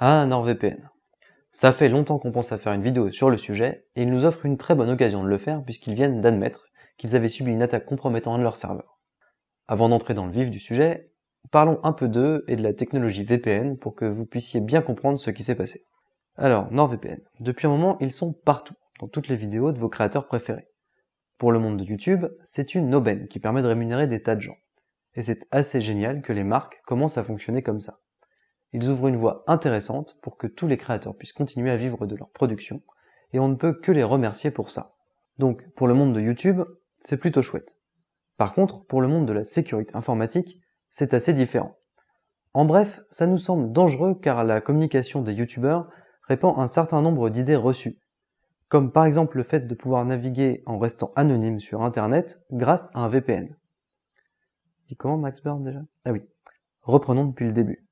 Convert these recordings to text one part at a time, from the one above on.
Ah, NordVPN. Ça fait longtemps qu'on pense à faire une vidéo sur le sujet, et ils nous offrent une très bonne occasion de le faire puisqu'ils viennent d'admettre qu'ils avaient subi une attaque compromettant un de leurs serveurs. Avant d'entrer dans le vif du sujet, parlons un peu d'eux et de la technologie VPN pour que vous puissiez bien comprendre ce qui s'est passé. Alors, NordVPN. Depuis un moment, ils sont partout, dans toutes les vidéos de vos créateurs préférés. Pour le monde de YouTube, c'est une aubaine qui permet de rémunérer des tas de gens. Et c'est assez génial que les marques commencent à fonctionner comme ça. Ils ouvrent une voie intéressante pour que tous les créateurs puissent continuer à vivre de leur production, et on ne peut que les remercier pour ça. Donc, pour le monde de YouTube, c'est plutôt chouette. Par contre, pour le monde de la sécurité informatique, c'est assez différent. En bref, ça nous semble dangereux car la communication des youtubeurs répand un certain nombre d'idées reçues, comme par exemple le fait de pouvoir naviguer en restant anonyme sur internet grâce à un VPN. Dis comment Max Burn déjà? Ah oui. Reprenons depuis le début.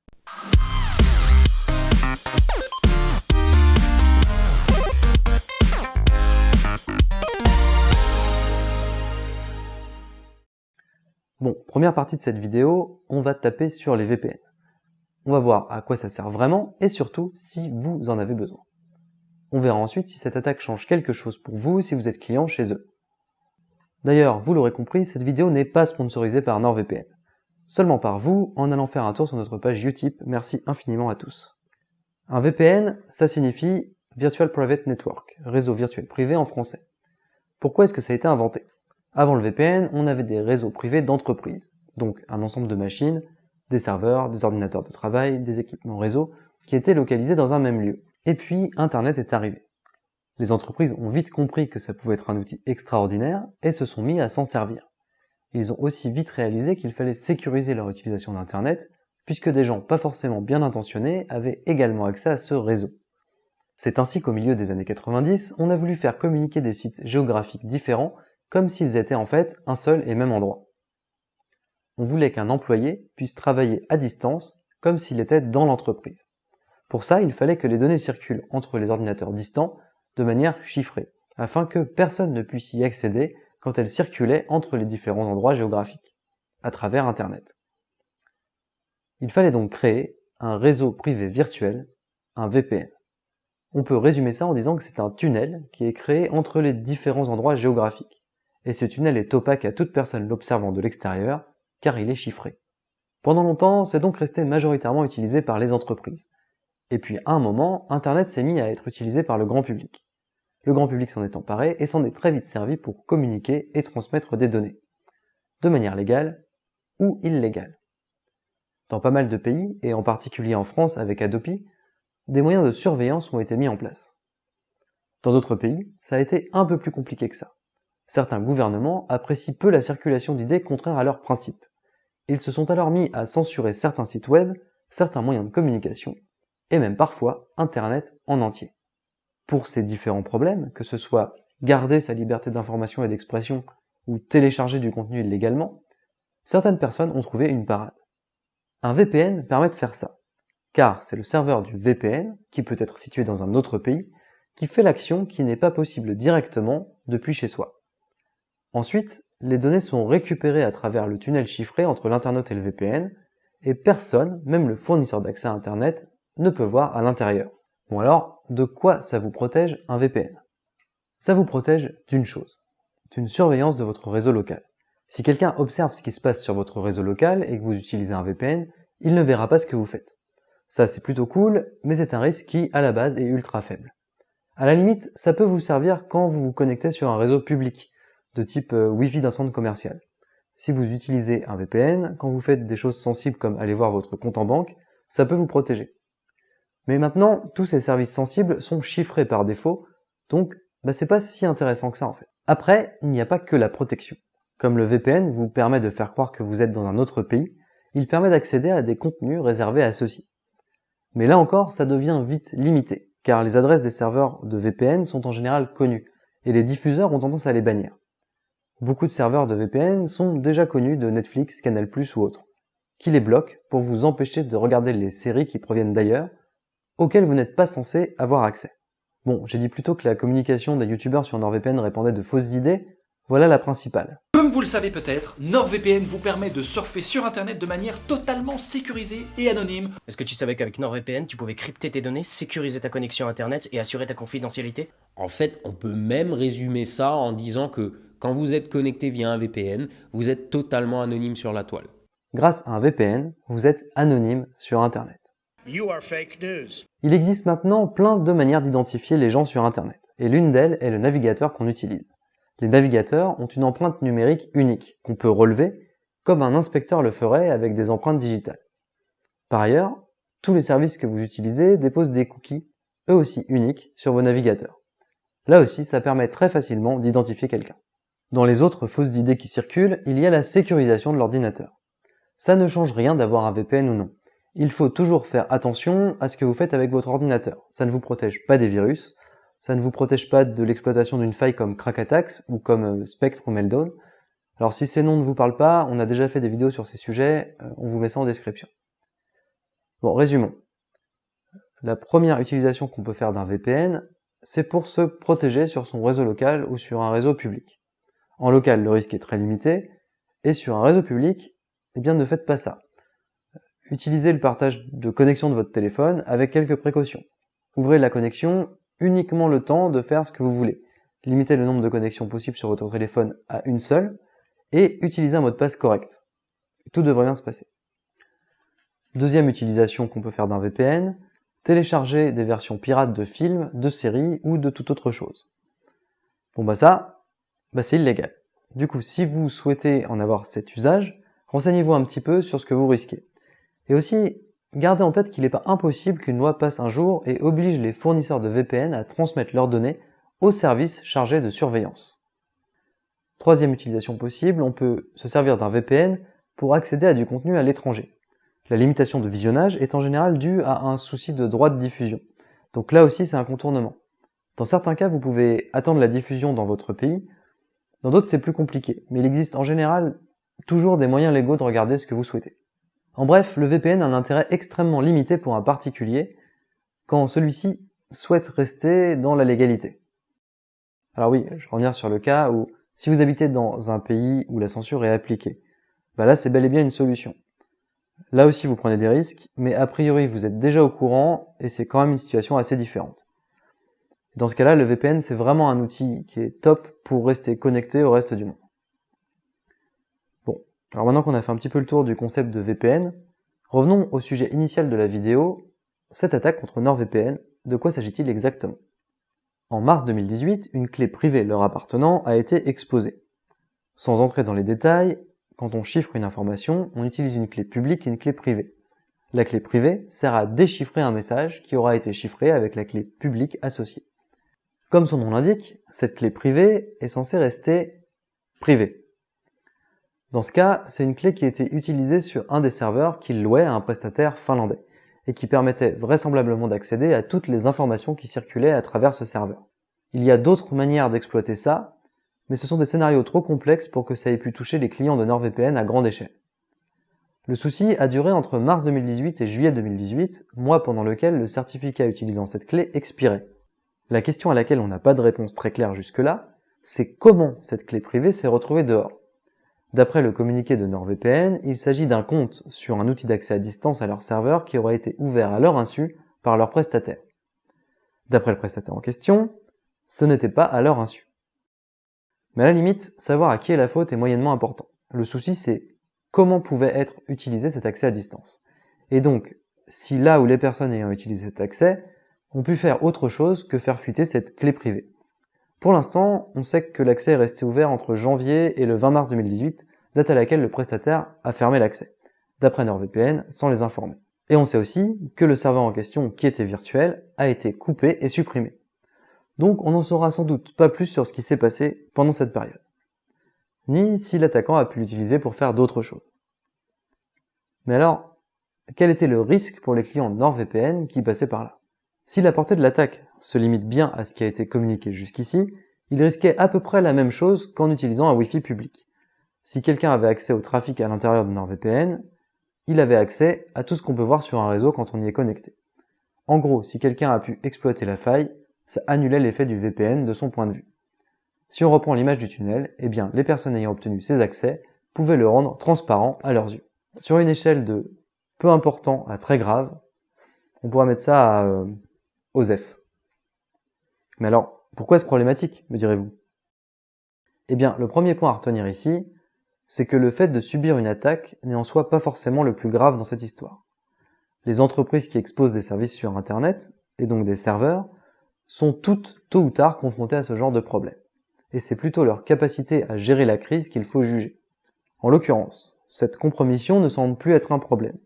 Bon, première partie de cette vidéo, on va taper sur les VPN. On va voir à quoi ça sert vraiment et surtout si vous en avez besoin. On verra ensuite si cette attaque change quelque chose pour vous si vous êtes client chez eux. D'ailleurs, vous l'aurez compris, cette vidéo n'est pas sponsorisée par NordVPN. Seulement par vous, en allant faire un tour sur notre page Utip, merci infiniment à tous. Un VPN, ça signifie Virtual Private Network, réseau virtuel privé en français. Pourquoi est-ce que ça a été inventé? Avant le VPN, on avait des réseaux privés d'entreprise, donc un ensemble de machines, des serveurs, des ordinateurs de travail, des équipements réseau, qui étaient localisés dans un même lieu. Et puis, Internet est arrivé. Les entreprises ont vite compris que ça pouvait être un outil extraordinaire et se sont mis à s'en servir. Ils ont aussi vite réalisé qu'il fallait sécuriser leur utilisation d'Internet, puisque des gens pas forcément bien intentionnés avaient également accès à ce réseau. C'est ainsi qu'au milieu des années 90, on a voulu faire communiquer des sites géographiques différents comme s'ils étaient en fait un seul et même endroit. On voulait qu'un employé puisse travailler à distance comme s'il était dans l'entreprise. Pour ça, il fallait que les données circulent entre les ordinateurs distants de manière chiffrée, afin que personne ne puisse y accéder quand elles circulaient entre les différents endroits géographiques, à travers Internet. Il fallait donc créer un réseau privé virtuel, un VPN. On peut résumer ça en disant que c'est un tunnel qui est créé entre les différents endroits géographiques et ce tunnel est opaque à toute personne l'observant de l'extérieur, car il est chiffré. Pendant longtemps, c'est donc resté majoritairement utilisé par les entreprises. Et puis à un moment, Internet s'est mis à être utilisé par le grand public. Le grand public s'en est emparé et s'en est très vite servi pour communiquer et transmettre des données. De manière légale ou illégale. Dans pas mal de pays, et en particulier en France avec Adopi, des moyens de surveillance ont été mis en place. Dans d'autres pays, ça a été un peu plus compliqué que ça. Certains gouvernements apprécient peu la circulation d'idées contraires à leurs principes. Ils se sont alors mis à censurer certains sites web, certains moyens de communication, et même parfois Internet en entier. Pour ces différents problèmes, que ce soit garder sa liberté d'information et d'expression ou télécharger du contenu illégalement, certaines personnes ont trouvé une parade. Un VPN permet de faire ça, car c'est le serveur du VPN, qui peut être situé dans un autre pays, qui fait l'action qui n'est pas possible directement depuis chez soi. Ensuite, les données sont récupérées à travers le tunnel chiffré entre l'internaute et le VPN, et personne, même le fournisseur d'accès à Internet, ne peut voir à l'intérieur. Bon alors, de quoi ça vous protège un VPN Ça vous protège d'une chose, d'une surveillance de votre réseau local. Si quelqu'un observe ce qui se passe sur votre réseau local et que vous utilisez un VPN, il ne verra pas ce que vous faites. Ça c'est plutôt cool, mais c'est un risque qui, à la base, est ultra faible. À la limite, ça peut vous servir quand vous vous connectez sur un réseau public, de type euh, Wi-Fi d'un centre commercial. Si vous utilisez un VPN, quand vous faites des choses sensibles comme aller voir votre compte en banque, ça peut vous protéger. Mais maintenant, tous ces services sensibles sont chiffrés par défaut, donc bah, c'est pas si intéressant que ça en fait. Après, il n'y a pas que la protection. Comme le VPN vous permet de faire croire que vous êtes dans un autre pays, il permet d'accéder à des contenus réservés à ceux-ci. Mais là encore, ça devient vite limité, car les adresses des serveurs de VPN sont en général connues, et les diffuseurs ont tendance à les bannir. Beaucoup de serveurs de VPN sont déjà connus de Netflix, Canal+, ou autres, qui les bloquent pour vous empêcher de regarder les séries qui proviennent d'ailleurs, auxquelles vous n'êtes pas censé avoir accès. Bon, j'ai dit plutôt que la communication des youtubeurs sur NordVPN répandait de fausses idées, Voilà la principale. Comme vous le savez peut-être, NordVPN vous permet de surfer sur internet de manière totalement sécurisée et anonyme. Est-ce que tu savais qu'avec NordVPN, tu pouvais crypter tes données, sécuriser ta connexion internet et assurer ta confidentialité? En fait, on peut même résumer ça en disant que quand vous êtes connecté via un VPN, vous êtes totalement anonyme sur la toile. Grâce à un VPN, vous êtes anonyme sur internet. You are fake news. Il existe maintenant plein de manières d'identifier les gens sur internet, et l'une d'elles est le navigateur qu'on utilise. Les navigateurs ont une empreinte numérique unique, qu'on peut relever, comme un inspecteur le ferait avec des empreintes digitales. Par ailleurs, tous les services que vous utilisez déposent des cookies, eux aussi uniques, sur vos navigateurs. Là aussi, ça permet très facilement d'identifier quelqu'un. Dans les autres fausses idées qui circulent, il y a la sécurisation de l'ordinateur. Ça ne change rien d'avoir un VPN ou non. Il faut toujours faire attention à ce que vous faites avec votre ordinateur. Ça ne vous protège pas des virus, ça ne vous protège pas de l'exploitation d'une faille comme Attacks ou comme euh, Spectre ou Meltdown. Alors si ces noms ne vous parlent pas, on a déjà fait des vidéos sur ces sujets, euh, on vous met ça en description. Bon, résumons. La première utilisation qu'on peut faire d'un VPN, c'est pour se protéger sur son réseau local ou sur un réseau public. En local, le risque est très limité, et sur un réseau public, eh bien ne faites pas ça. Utilisez le partage de connexion de votre téléphone avec quelques précautions. Ouvrez la connexion uniquement le temps de faire ce que vous voulez. Limitez le nombre de connexions possibles sur votre téléphone à une seule et utilisez un mot de passe correct. Tout devrait bien se passer. Deuxième utilisation qu'on peut faire d'un VPN, télécharger des versions pirates de films, de séries ou de toute autre chose. Bon bah ça, bah c'est illégal. Du coup, si vous souhaitez en avoir cet usage, renseignez-vous un petit peu sur ce que vous risquez. Et aussi, Gardez en tête qu'il n'est pas impossible qu'une loi passe un jour et oblige les fournisseurs de VPN à transmettre leurs données aux services chargés de surveillance. Troisième utilisation possible, on peut se servir d'un VPN pour accéder à du contenu à l'étranger. La limitation de visionnage est en général due à un souci de droit de diffusion. Donc là aussi c'est un contournement. Dans certains cas, vous pouvez attendre la diffusion dans votre pays, dans d'autres c'est plus compliqué, mais il existe en général toujours des moyens légaux de regarder ce que vous souhaitez. En bref, le VPN a un intérêt extrêmement limité pour un particulier quand celui-ci souhaite rester dans la légalité. Alors oui, je reviens sur le cas où si vous habitez dans un pays où la censure est appliquée, bah là c'est bel et bien une solution. Là aussi vous prenez des risques, mais a priori vous êtes déjà au courant et c'est quand même une situation assez différente. Dans ce cas-là, le VPN c'est vraiment un outil qui est top pour rester connecté au reste du monde. Alors maintenant qu'on a fait un petit peu le tour du concept de VPN, revenons au sujet initial de la vidéo, cette attaque contre NordVPN, de quoi s'agit-il exactement? En mars 2018, une clé privée leur appartenant a été exposée. Sans entrer dans les détails, quand on chiffre une information, on utilise une clé publique et une clé privée. La clé privée sert à déchiffrer un message qui aura été chiffré avec la clé publique associée. Comme son nom l'indique, cette clé privée est censée rester privée. Dans ce cas, c'est une clé qui a été utilisée sur un des serveurs qu'il louait à un prestataire finlandais, et qui permettait vraisemblablement d'accéder à toutes les informations qui circulaient à travers ce serveur. Il y a d'autres manières d'exploiter ça, mais ce sont des scénarios trop complexes pour que ça ait pu toucher les clients de NordVPN à grande échelle. Le souci a duré entre mars 2018 et juillet 2018, mois pendant lequel le certificat utilisant cette clé expirait. La question à laquelle on n'a pas de réponse très claire jusque-là, c'est comment cette clé privée s'est retrouvée dehors. D'après le communiqué de NordVPN, il s'agit d'un compte sur un outil d'accès à distance à leur serveur qui aura été ouvert à leur insu par leur prestataire. D'après le prestataire en question, ce n'était pas à leur insu. Mais à la limite, savoir à qui est la faute est moyennement important. Le souci c'est comment pouvait être utilisé cet accès à distance. Et donc, si là où les personnes ayant utilisé cet accès ont pu faire autre chose que faire fuiter cette clé privée. Pour l'instant, on sait que l'accès est resté ouvert entre janvier et le 20 mars 2018, date à laquelle le prestataire a fermé l'accès, d'après NordVPN, sans les informer. Et on sait aussi que le serveur en question, qui était virtuel, a été coupé et supprimé. Donc on n'en saura sans doute pas plus sur ce qui s'est passé pendant cette période. Ni si l'attaquant a pu l'utiliser pour faire d'autres choses. Mais alors, quel était le risque pour les clients NordVPN qui passaient par là? Si la portée de l'attaque se limite bien à ce qui a été communiqué jusqu'ici, il risquait à peu près la même chose qu'en utilisant un Wi-Fi public. Si quelqu'un avait accès au trafic à l'intérieur de NordVPN, il avait accès à tout ce qu'on peut voir sur un réseau quand on y est connecté. En gros, si quelqu'un a pu exploiter la faille, ça annulait l'effet du VPN de son point de vue. Si on reprend l'image du tunnel, eh bien les personnes ayant obtenu ces accès pouvaient le rendre transparent à leurs yeux. Sur une échelle de peu important à très grave, on pourrait mettre ça à euh, OSEF. Mais alors, pourquoi est-ce problématique, me direz-vous? Eh bien, le premier point à retenir ici, c'est que le fait de subir une attaque n'est en soi pas forcément le plus grave dans cette histoire. Les entreprises qui exposent des services sur Internet, et donc des serveurs, sont toutes tôt ou tard confrontées à ce genre de problème. Et c'est plutôt leur capacité à gérer la crise qu'il faut juger. En l'occurrence, cette compromission ne semble plus être un problème.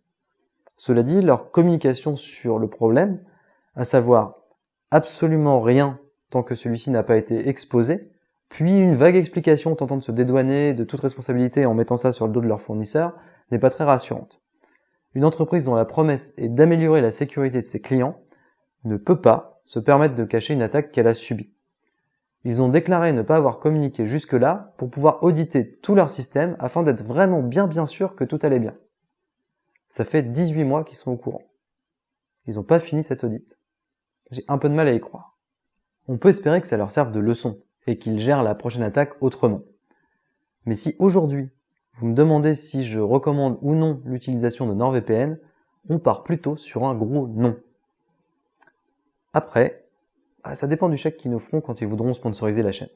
Cela dit, leur communication sur le problème, à savoir absolument rien tant que celui-ci n'a pas été exposé, puis une vague explication tentant de se dédouaner de toute responsabilité en mettant ça sur le dos de leur fournisseur, n'est pas très rassurante. Une entreprise dont la promesse est d'améliorer la sécurité de ses clients ne peut pas se permettre de cacher une attaque qu'elle a subie. Ils ont déclaré ne pas avoir communiqué jusque-là pour pouvoir auditer tout leur système afin d'être vraiment bien bien sûr que tout allait bien. Ça fait 18 mois qu'ils sont au courant. Ils n'ont pas fini cette audit. J'ai un peu de mal à y croire. On peut espérer que ça leur serve de leçon et qu'ils gèrent la prochaine attaque autrement. Mais si aujourd'hui, vous me demandez si je recommande ou non l'utilisation de NordVPN, on part plutôt sur un gros non. Après, bah, ça dépend du chèque qu'ils nous feront quand ils voudront sponsoriser la chaîne.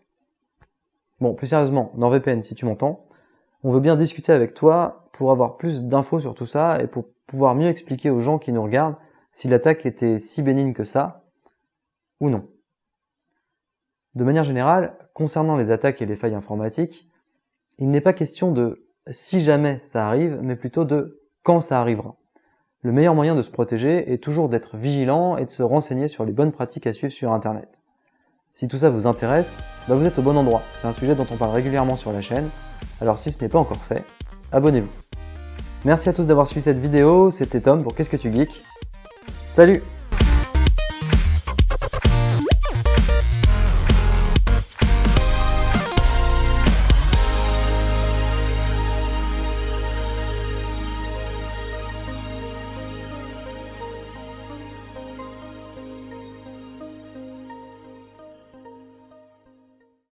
Bon, plus sérieusement, NordVPN, si tu m'entends, on veut bien discuter avec toi pour avoir plus d'infos sur tout ça et pour pouvoir mieux expliquer aux gens qui nous regardent si l'attaque était si bénigne que ça, ou non. De manière générale, concernant les attaques et les failles informatiques, il n'est pas question de si jamais ça arrive, mais plutôt de quand ça arrivera. Le meilleur moyen de se protéger est toujours d'être vigilant et de se renseigner sur les bonnes pratiques à suivre sur Internet. Si tout ça vous intéresse, bah vous êtes au bon endroit, c'est un sujet dont on parle régulièrement sur la chaîne, alors si ce n'est pas encore fait, abonnez-vous. Merci à tous d'avoir suivi cette vidéo, c'était Tom pour Qu'est-ce que tu geeks? Salut